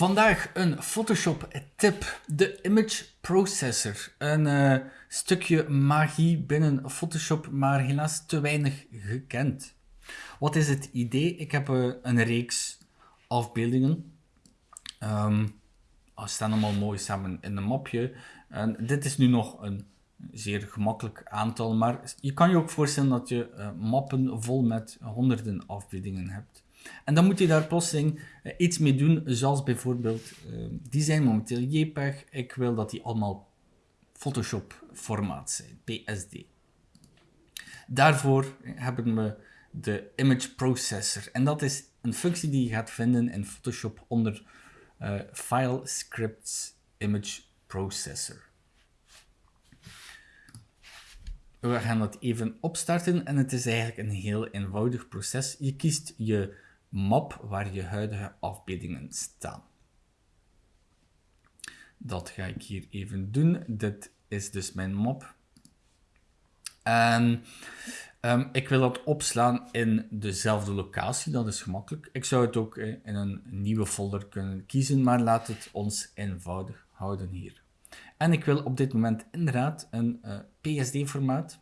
Vandaag een Photoshop tip, de Image Processor. Een uh, stukje magie binnen Photoshop, maar helaas te weinig gekend. Wat is het idee? Ik heb uh, een reeks afbeeldingen. Um, staan allemaal mooi samen in een mapje. En dit is nu nog een zeer gemakkelijk aantal, maar je kan je ook voorstellen dat je uh, mappen vol met honderden afbeeldingen hebt. En dan moet je daar plotseling uh, iets mee doen, zoals bijvoorbeeld, uh, die zijn momenteel JPEG, ik wil dat die allemaal Photoshop formaat zijn, PSD. Daarvoor hebben we de Image Processor en dat is een functie die je gaat vinden in Photoshop onder File Scripts Image Processor. We gaan dat even opstarten en het is eigenlijk een heel eenvoudig proces. Je kiest je map waar je huidige afbeeldingen staan. Dat ga ik hier even doen. Dit is dus mijn map. En um, ik wil dat opslaan in dezelfde locatie, dat is gemakkelijk. Ik zou het ook in een nieuwe folder kunnen kiezen, maar laat het ons eenvoudig houden hier. En ik wil op dit moment inderdaad een uh, PSD-formaat.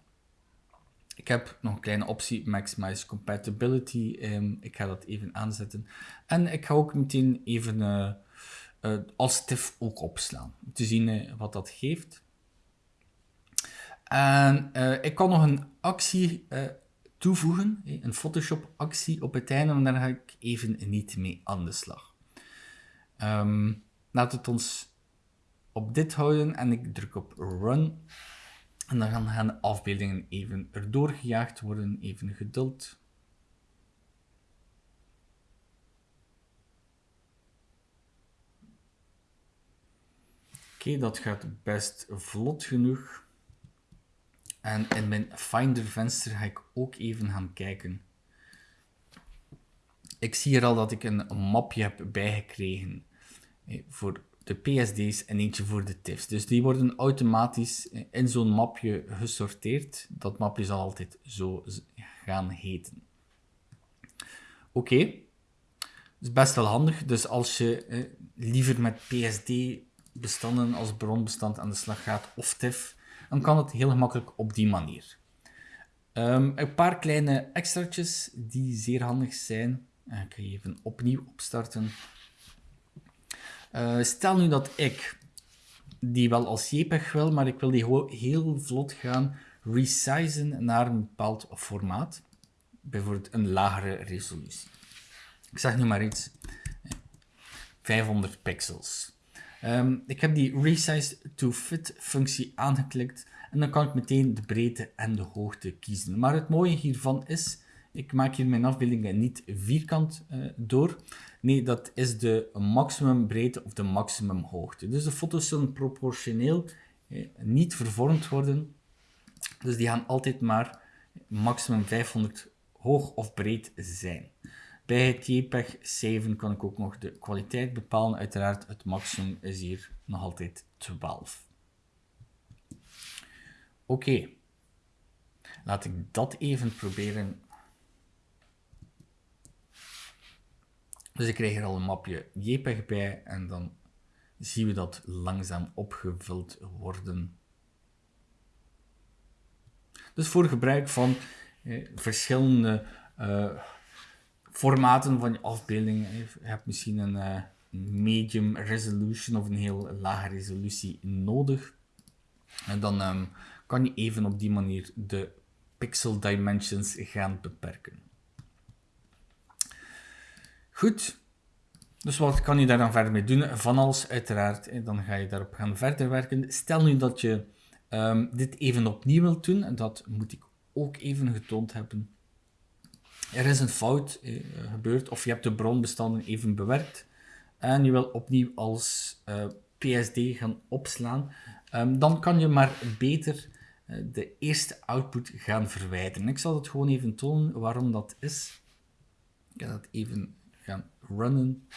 Ik heb nog een kleine optie, Maximize Compatibility. Um, ik ga dat even aanzetten. En ik ga ook meteen even uh, uh, als TIFF ook opslaan. Om te zien wat dat geeft. En ik kan nog een actie toevoegen, een Photoshop actie op het einde, maar daar ga ik even niet mee aan de slag. Um, laat het ons op dit houden en ik druk op Run. En dan gaan de afbeeldingen even erdoor gejaagd worden, even geduld. Oké, dat gaat best vlot genoeg. En in mijn Finder venster ga ik ook even gaan kijken. Ik zie hier al dat ik een mapje heb bijgekregen eh, voor de PSD's en eentje voor de TIFFs. Dus die worden automatisch in zo'n mapje gesorteerd. Dat mapje zal altijd zo gaan heten. Oké, okay. is best wel handig. Dus als je eh, liever met PSD-bestanden als bronbestand aan de slag gaat of TIFF, dan kan het heel gemakkelijk op die manier. Um, een paar kleine extraatjes die zeer handig zijn. Ik ga even opnieuw opstarten. Uh, stel nu dat ik die wel als JPEG wil, maar ik wil die heel vlot gaan resizen naar een bepaald formaat. Bijvoorbeeld een lagere resolutie. Ik zeg nu maar iets. 500 pixels. Um, ik heb die Resize to Fit functie aangeklikt en dan kan ik meteen de breedte en de hoogte kiezen. Maar het mooie hiervan is, ik maak hier mijn afbeeldingen niet vierkant uh, door. Nee, dat is de maximum breedte of de maximum hoogte. Dus de foto's zullen proportioneel eh, niet vervormd worden. Dus die gaan altijd maar maximum 500 hoog of breed zijn. Bij het JPEG 7 kan ik ook nog de kwaliteit bepalen. Uiteraard, het maximum is hier nog altijd 12. Oké, laat ik dat even proberen Dus ik krijg er al een mapje JPEG bij en dan zien we dat langzaam opgevuld worden. Dus voor gebruik van eh, verschillende uh, formaten van je afbeelding. Je hebt misschien een uh, medium resolution of een heel lage resolutie nodig. En dan um, kan je even op die manier de pixel dimensions gaan beperken. Goed. Dus wat kan je daar dan verder mee doen? Van alles uiteraard. Dan ga je daarop gaan verder werken. Stel nu dat je um, dit even opnieuw wilt doen. En dat moet ik ook even getoond hebben. Er is een fout eh, gebeurd. Of je hebt de bronbestanden even bewerkt. En je wil opnieuw als eh, PSD gaan opslaan. Um, dan kan je maar beter uh, de eerste output gaan verwijderen. Ik zal het gewoon even tonen waarom dat is. Ik ga dat even runnen.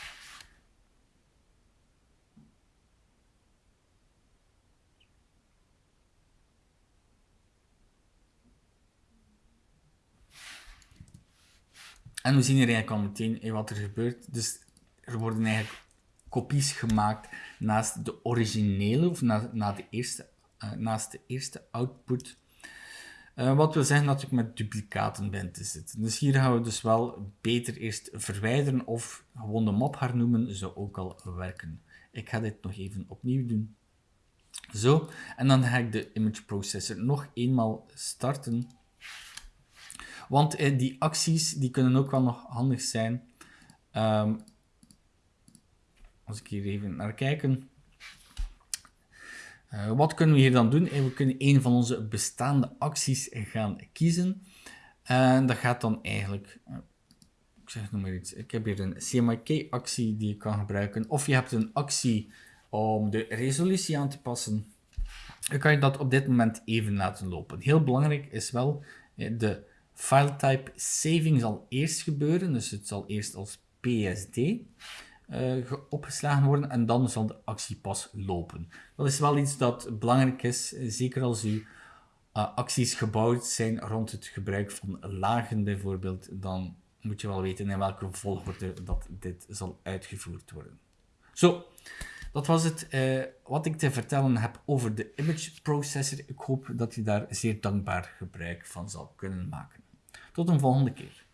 En we zien hier eigenlijk al meteen wat er gebeurt. Dus er worden eigenlijk kopies gemaakt naast de originele, of na, na de eerste, uh, naast de eerste output. Uh, wat wil zeggen dat ik met duplicaten ben te zitten. Dus hier gaan we dus wel beter eerst verwijderen of gewoon de map hernoemen, zou ook al werken. Ik ga dit nog even opnieuw doen. Zo, en dan ga ik de image processor nog eenmaal starten. Want eh, die acties die kunnen ook wel nog handig zijn. Um, als ik hier even naar kijken. Uh, wat kunnen we hier dan doen? Eh, we kunnen een van onze bestaande acties gaan kiezen. En dat gaat dan eigenlijk... Uh, ik zeg nog maar iets. Ik heb hier een CMYK-actie die je kan gebruiken. Of je hebt een actie om de resolutie aan te passen. Dan kan je dat op dit moment even laten lopen. Heel belangrijk is wel, de file type saving zal eerst gebeuren. Dus het zal eerst als PSD uh, opgeslagen worden en dan zal de actie pas lopen. Dat is wel iets dat belangrijk is, zeker als uw uh, acties gebouwd zijn rond het gebruik van lagen bijvoorbeeld, dan moet je wel weten in welke volgorde dat dit zal uitgevoerd worden. Zo, dat was het wat ik te vertellen heb over de image processor. Ik hoop dat je daar zeer dankbaar gebruik van zal kunnen maken. Tot een volgende keer.